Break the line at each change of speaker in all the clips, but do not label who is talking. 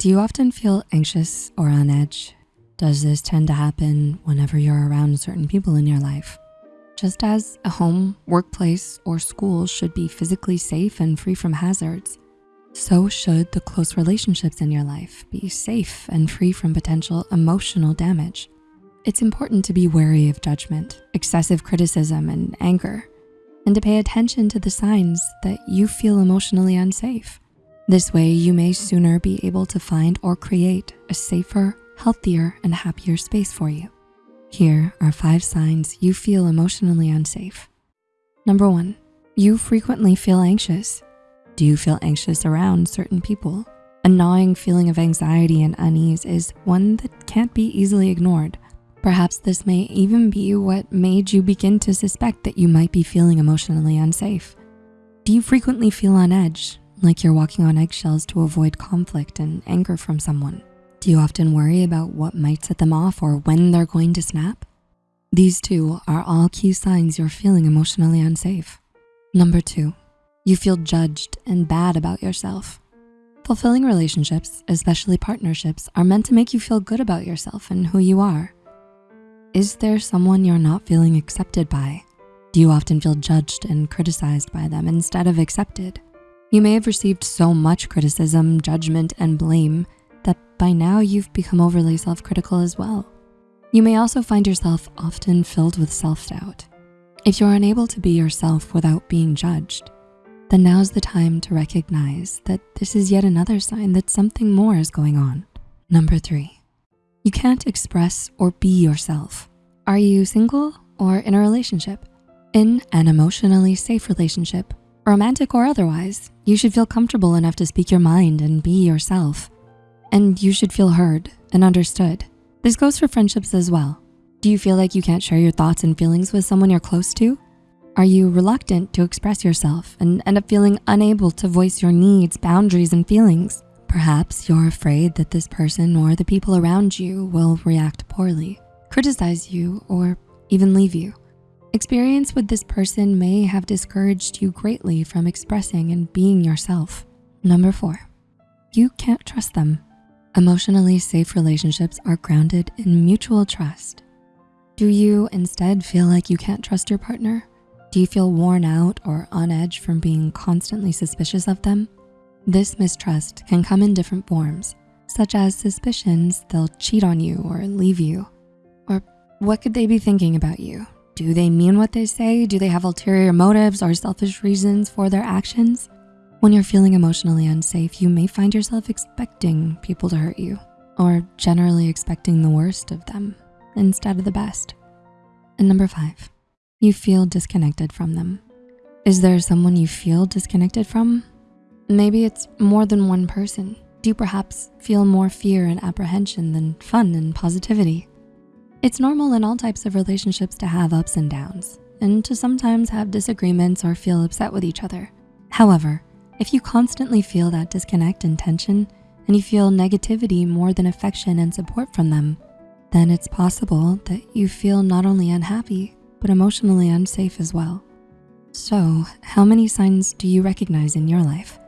Do you often feel anxious or on edge? Does this tend to happen whenever you're around certain people in your life? Just as a home, workplace, or school should be physically safe and free from hazards, so should the close relationships in your life be safe and free from potential emotional damage. It's important to be wary of judgment, excessive criticism, and anger, and to pay attention to the signs that you feel emotionally unsafe. This way, you may sooner be able to find or create a safer, healthier, and happier space for you. Here are five signs you feel emotionally unsafe. Number one, you frequently feel anxious. Do you feel anxious around certain people? A gnawing feeling of anxiety and unease is one that can't be easily ignored. Perhaps this may even be what made you begin to suspect that you might be feeling emotionally unsafe. Do you frequently feel on edge, like you're walking on eggshells to avoid conflict and anger from someone? Do you often worry about what might set them off or when they're going to snap? These two are all key signs you're feeling emotionally unsafe. Number two, you feel judged and bad about yourself. Fulfilling relationships, especially partnerships, are meant to make you feel good about yourself and who you are. Is there someone you're not feeling accepted by? Do you often feel judged and criticized by them instead of accepted? You may have received so much criticism, judgment, and blame that by now you've become overly self-critical as well. You may also find yourself often filled with self-doubt. If you're unable to be yourself without being judged, then now's the time to recognize that this is yet another sign that something more is going on. Number three, you can't express or be yourself. Are you single or in a relationship? In an emotionally safe relationship, romantic or otherwise, you should feel comfortable enough to speak your mind and be yourself. And you should feel heard and understood. This goes for friendships as well. Do you feel like you can't share your thoughts and feelings with someone you're close to? Are you reluctant to express yourself and end up feeling unable to voice your needs, boundaries, and feelings? Perhaps you're afraid that this person or the people around you will react poorly, criticize you, or even leave you. Experience with this person may have discouraged you greatly from expressing and being yourself. Number four, you can't trust them. Emotionally safe relationships are grounded in mutual trust. Do you instead feel like you can't trust your partner? Do you feel worn out or on edge from being constantly suspicious of them? This mistrust can come in different forms, such as suspicions they'll cheat on you or leave you. Or what could they be thinking about you? Do they mean what they say? Do they have ulterior motives or selfish reasons for their actions? When you're feeling emotionally unsafe, you may find yourself expecting people to hurt you or generally expecting the worst of them instead of the best. And number five, you feel disconnected from them. Is there someone you feel disconnected from? Maybe it's more than one person. Do you perhaps feel more fear and apprehension than fun and positivity? It's normal in all types of relationships to have ups and downs and to sometimes have disagreements or feel upset with each other. However, if you constantly feel that disconnect and tension and you feel negativity more than affection and support from them, then it's possible that you feel not only unhappy, but emotionally unsafe as well. So how many signs do you recognize in your life?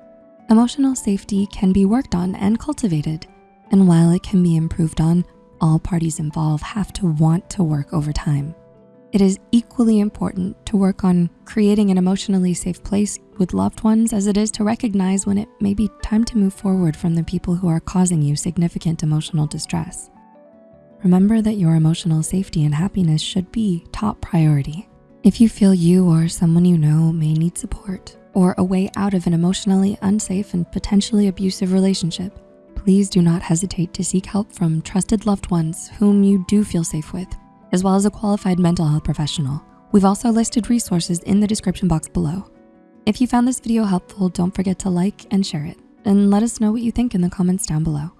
Emotional safety can be worked on and cultivated. And while it can be improved on, all parties involved have to want to work over time. It is equally important to work on creating an emotionally safe place with loved ones as it is to recognize when it may be time to move forward from the people who are causing you significant emotional distress. Remember that your emotional safety and happiness should be top priority. If you feel you or someone you know may need support or a way out of an emotionally unsafe and potentially abusive relationship, please do not hesitate to seek help from trusted loved ones whom you do feel safe with, as well as a qualified mental health professional. We've also listed resources in the description box below. If you found this video helpful, don't forget to like and share it, and let us know what you think in the comments down below.